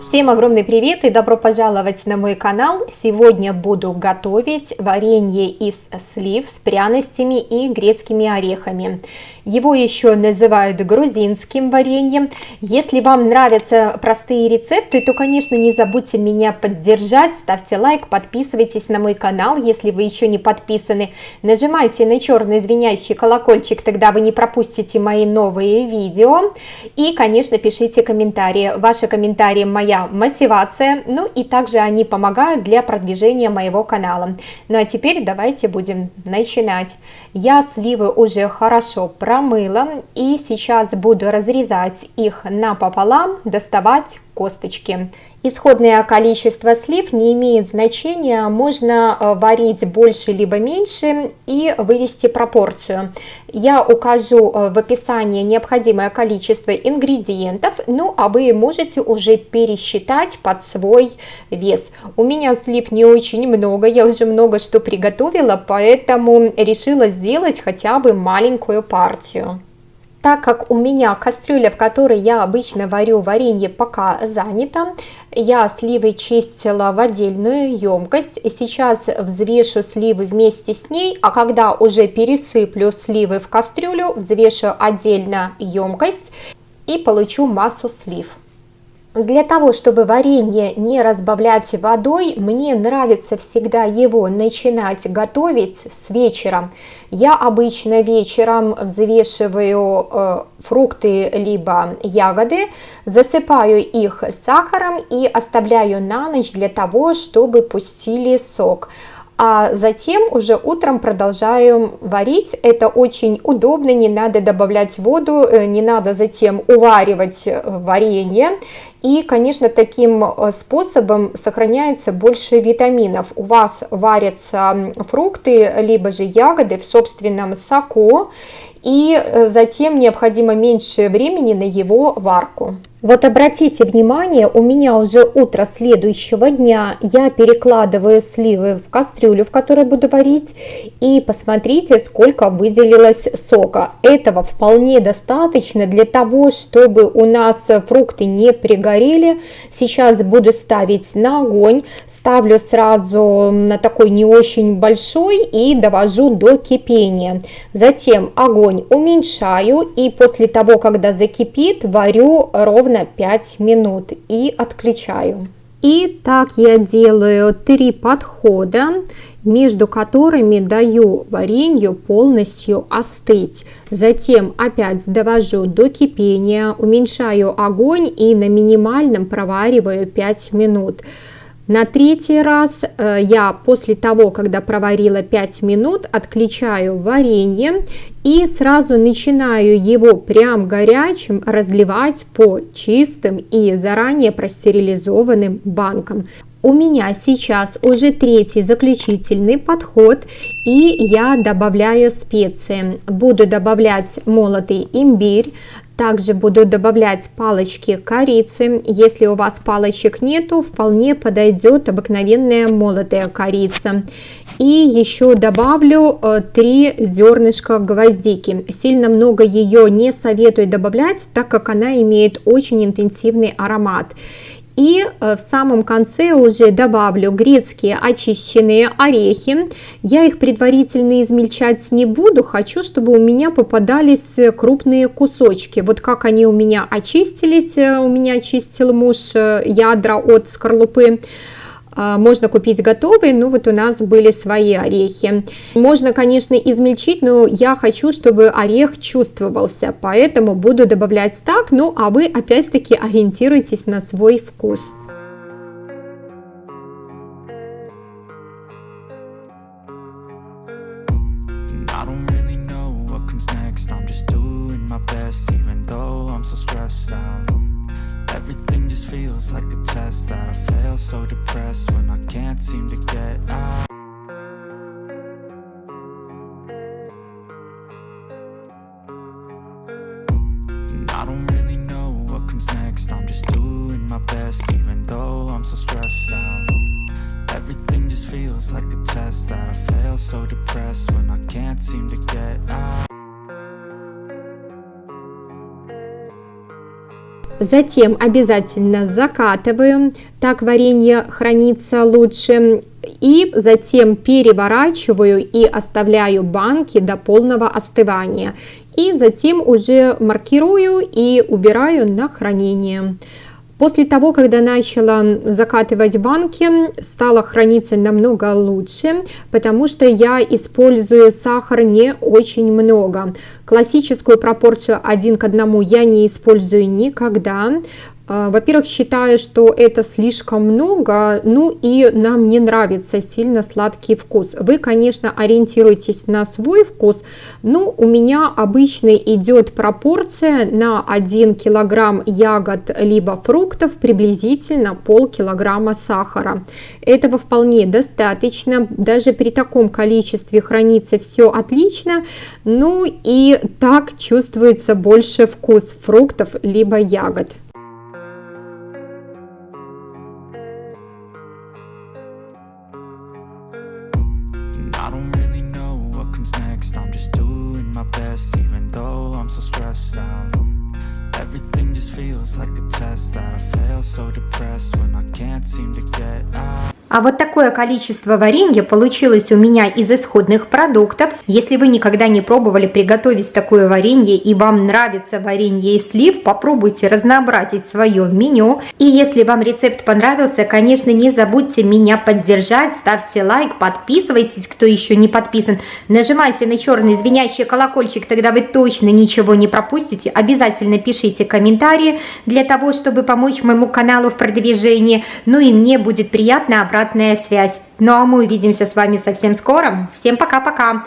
Всем огромный привет и добро пожаловать на мой канал. Сегодня буду готовить варенье из слив с пряностями и грецкими орехами. Его еще называют грузинским вареньем. Если вам нравятся простые рецепты, то, конечно, не забудьте меня поддержать. Ставьте лайк, подписывайтесь на мой канал, если вы еще не подписаны. Нажимайте на черный звенящий колокольчик, тогда вы не пропустите мои новые видео. И, конечно, пишите комментарии. Ваши комментарии моя мотивация, ну и также они помогают для продвижения моего канала. Ну а теперь давайте будем начинать. Я сливы уже хорошо промыла и сейчас буду разрезать их напополам, доставать косточки. Исходное количество слив не имеет значения, можно э, варить больше либо меньше и вывести пропорцию. Я укажу э, в описании необходимое количество ингредиентов, ну а вы можете уже пересчитать под свой вес. У меня слив не очень много, я уже много что приготовила, поэтому решила сделать хотя бы маленькую партию. Так как у меня кастрюля, в которой я обычно варю варенье, пока занята, я сливы чистила в отдельную емкость. Сейчас взвешу сливы вместе с ней, а когда уже пересыплю сливы в кастрюлю, взвешу отдельно емкость и получу массу слив. Для того, чтобы варенье не разбавлять водой, мне нравится всегда его начинать готовить с вечера. Я обычно вечером взвешиваю э, фрукты либо ягоды, засыпаю их сахаром и оставляю на ночь для того, чтобы пустили сок а затем уже утром продолжаем варить. Это очень удобно, не надо добавлять воду, э, не надо затем уваривать э, варенье. И, конечно, таким э, способом сохраняется больше витаминов. У вас варятся фрукты, либо же ягоды в собственном соку, и затем необходимо меньше времени на его варку. Вот обратите внимание, у меня уже утро следующего дня, я перекладываю сливы в кастрюлю, в которой буду варить, и посмотрите, сколько выделилось сока. Этого вполне достаточно для того, чтобы у нас фрукты не пригорели. Сейчас буду ставить на огонь, ставлю сразу на такой не очень большой и довожу до кипения. Затем огонь уменьшаю и после того, когда закипит, варю ровно 5 минут и отключаю. И так я делаю три подхода, между которыми даю варенью полностью остыть. Затем опять довожу до кипения, уменьшаю огонь и на минимальном провариваю 5 минут. На третий раз э, я после того, когда проварила 5 минут, отключаю варенье и сразу начинаю его прям горячим разливать по чистым и заранее простерилизованным банкам. У меня сейчас уже третий заключительный подход и я добавляю специи. Буду добавлять молотый имбирь, также буду добавлять палочки корицы. Если у вас палочек нету, вполне подойдет обыкновенная молотая корица. И еще добавлю 3 э, зернышка гвоздики. Сильно много ее не советую добавлять, так как она имеет очень интенсивный аромат. И э, в самом конце уже добавлю грецкие очищенные орехи. Я их предварительно измельчать не буду, хочу, чтобы у меня попадались э, крупные кусочки. Вот как они у меня очистились, э, у меня очистил муж ядра от скорлупы. А, можно купить готовые, но вот у нас были свои орехи. Можно, конечно, измельчить, но я хочу, чтобы орех чувствовался, поэтому буду добавлять так, ну а вы опять-таки ориентируйтесь на свой вкус. Everything just feels like a test that I fail so depressed when I can't seem to get out. And I don't really know what comes next. I'm just doing my best even though I'm so stressed out. Everything just feels like a test that I fail so depressed when I can't seem to get out Затем обязательно закатываю, так варенье хранится лучше. И затем переворачиваю и оставляю банки до полного остывания. И затем уже маркирую и убираю на хранение. После того, когда начала закатывать банки, стало храниться намного лучше, потому что я использую сахар не очень много. Классическую пропорцию 1 к 1 я не использую никогда, во-первых, считаю, что это слишком много, ну и нам не нравится сильно сладкий вкус. Вы, конечно, ориентируйтесь на свой вкус, но у меня обычно идет пропорция на 1 килограмм ягод либо фруктов приблизительно полкилограмма сахара. Этого вполне достаточно, даже при таком количестве хранится все отлично, ну и так чувствуется больше вкус фруктов либо ягод. I don't really know what comes next. I'm just doing my best even though I'm so stressed out. Everything just feels like a test that I fail so depressed when I can't seem to get out. А вот такое количество варенья получилось у меня из исходных продуктов. Если вы никогда не пробовали приготовить такое варенье и вам нравится варенье из слив, попробуйте разнообразить свое меню. И если вам рецепт понравился, конечно, не забудьте меня поддержать, ставьте лайк, подписывайтесь, кто еще не подписан. Нажимайте на черный звенящий колокольчик, тогда вы точно ничего не пропустите. Обязательно пишите комментарии для того, чтобы помочь моему каналу в продвижении. Ну и мне будет приятно обратно обратная связь. Ну а мы увидимся с вами совсем скоро. Всем пока-пока.